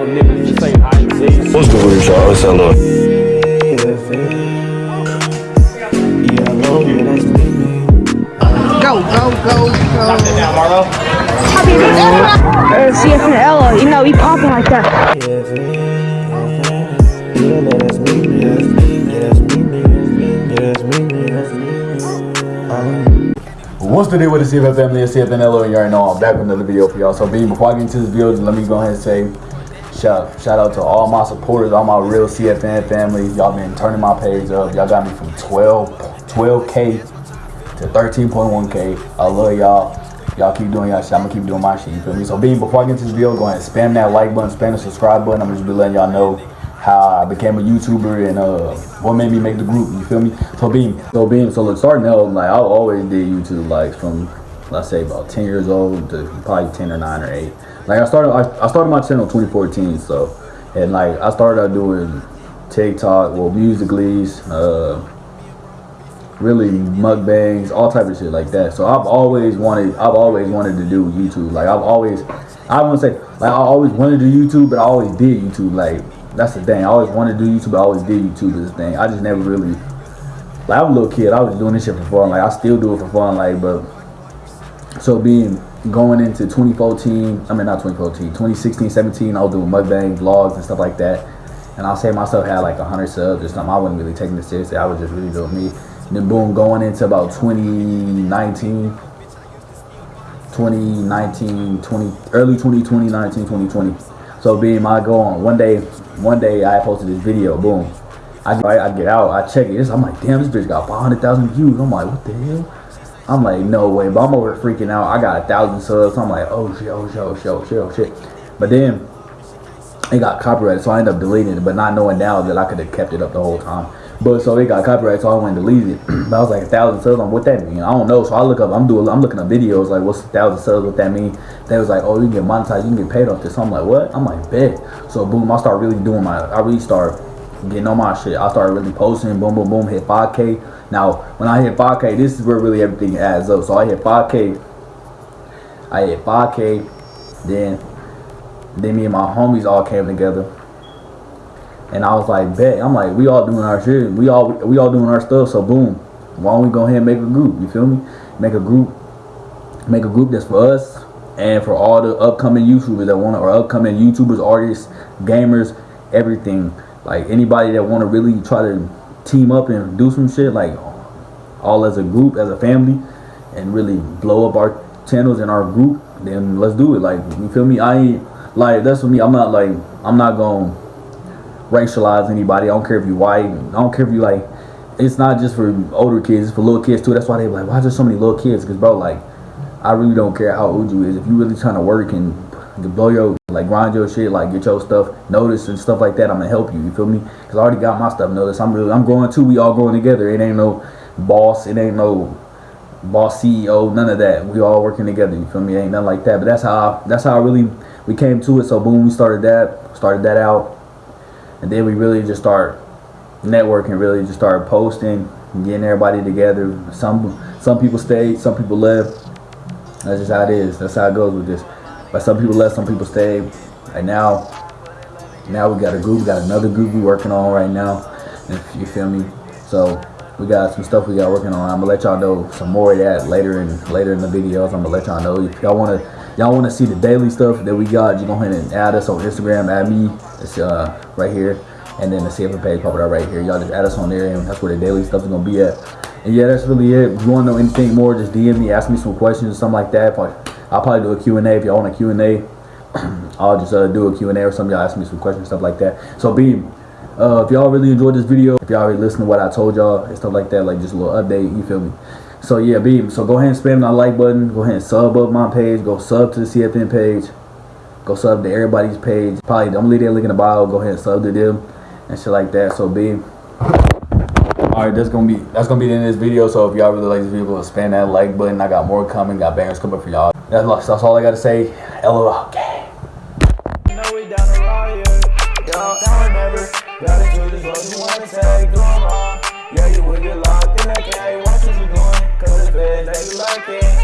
around niggas just ain't hide and seek. What's good with y'all? It's hello. Go, go, go, go. Now, Marlo. Uh, CF and Ella, you know, he popping like that. What's the deal with the CFN family? It's CFNLO and you already know I'm back with another video for y'all. So B, before I get into this video, let me go ahead and say shout shout out to all my supporters, all my real CFN family. Y'all been turning my page up. Y'all got me from 12 12k to 13.1k. I love y'all. Y'all keep doing y'all shit. I'm gonna keep doing my shit. You feel me? So B, before I get into this video, go ahead and spam that like button, spam the subscribe button. I'm just be letting y'all know how I became a YouTuber and uh what made me make the group. You feel me? So being so being so look starting out like I always did YouTube like from let's say about 10 years old to probably 10 or 9 or 8. Like I started I, I started my channel 2014 so and like I started out doing TikTok, well musicallys, uh really mukbangs, all type of shit like that. So I've always wanted I've always wanted to do YouTube. Like I've always I wouldn't say like I always wanted to do YouTube, but I always did YouTube. Like that's the thing. I always wanted to do YouTube. but I always did YouTube. This thing. I just never really. Like I was a little kid. I was doing this shit for fun. Like I still do it for fun. Like but. So being going into 2014, I mean not 2014, 2016, 17, I was doing mukbang vlogs and stuff like that. And I'll say myself had like 100 subs or something. I wasn't really taking it seriously. I was just really doing me. And then boom, going into about 2019, 2019, 20, early 2020, 19, 2020. So being my go on one day, one day I posted this video, boom. I, I, I get out, I check it. I'm like, damn, this bitch got 500,000 views. I'm like, what the hell? I'm like, no way. But I'm over freaking out. I got a thousand subs. I'm like, oh shit, oh shit, oh shit, oh shit, oh shit. But then it got copyrighted, so I ended up deleting it, but not knowing now that I could have kept it up the whole time. But so it got copyrighted, so I went and deleted it. but I was like a thousand subs. I'm what that mean? I don't know. So I look up. I'm doing. I'm looking up videos like what's a thousand subs? What that mean? They was like, oh, you can get monetized. You can get paid off this. So I'm like, what? I'm like, bet. So boom, I start really doing my. I really start getting on my shit. I started really posting. Boom, boom, boom. Hit 5K. Now when I hit 5K, this is where really everything adds up. So I hit 5K. I hit 5K. Then then me and my homies all came together. And I was like, bet. I'm like, we all doing our shit. We all we all doing our stuff. So boom. Why don't we go ahead and make a group? You feel me? Make a group. Make a group that's for us and for all the upcoming YouTubers that want to, or upcoming YouTubers, artists, gamers, everything. Like anybody that want to really try to team up and do some shit, like all as a group, as a family, and really blow up our channels and our group, then let's do it. Like you feel me? I ain't like that's for me. I'm not like I'm not gonna racialize anybody. I don't care if you white. I don't care if you like. It's not just for older kids. It's for little kids too. That's why they like, why is there so many little kids? Because bro, like, I really don't care how old you is. If you really trying to work and blow your like grind your shit, like get your stuff noticed and stuff like that, I'm gonna help you. You feel me? Because I already got my stuff noticed. I'm really I'm growing too. We all growing together. It ain't no boss. It ain't no boss CEO. None of that. We all working together. You feel me? Ain't nothing like that. But that's how I, that's how I really we came to it. So boom, we started that. Started that out and then we really just start networking really just started posting getting everybody together some some people stayed some people left that's just how it is that's how it goes with this but some people left some people stayed and now now we got a group we got another group we working on right now if you feel me so we got some stuff we got working on i'm gonna let y'all know some more of that later in later in the videos i'm gonna let y'all know if y'all want to y'all want to see the daily stuff that we got, you go ahead and add us on Instagram, add me, it's uh, right here, and then the CFN page pop it up right here. Y'all just add us on there, and that's where the daily stuff is gonna be at. And yeah, that's really it. If you want to know anything more, just DM me, ask me some questions or something like that. I'll probably do a Q&A if y'all want a Q&A. I'll just uh, do a Q&A or something. Y'all ask me some questions, stuff like that. So Beam, uh, if y'all really enjoyed this video, if y'all already listened to what I told y'all and stuff like that, like just a little update, you feel me? So yeah, B. So go ahead and spam that like button. Go ahead and sub up my page. Go sub to the CFN page. Go sub to everybody's page. Probably I'm gonna leave that link in the bio. Go ahead and sub to them and shit like that. So B. Alright, that's gonna be that's gonna be the end of this video. So if y'all really like this video, go spam that like button. I got more coming, got bangers coming for y'all. That's, that's all I gotta say. LOL. Okay. Yeah, that.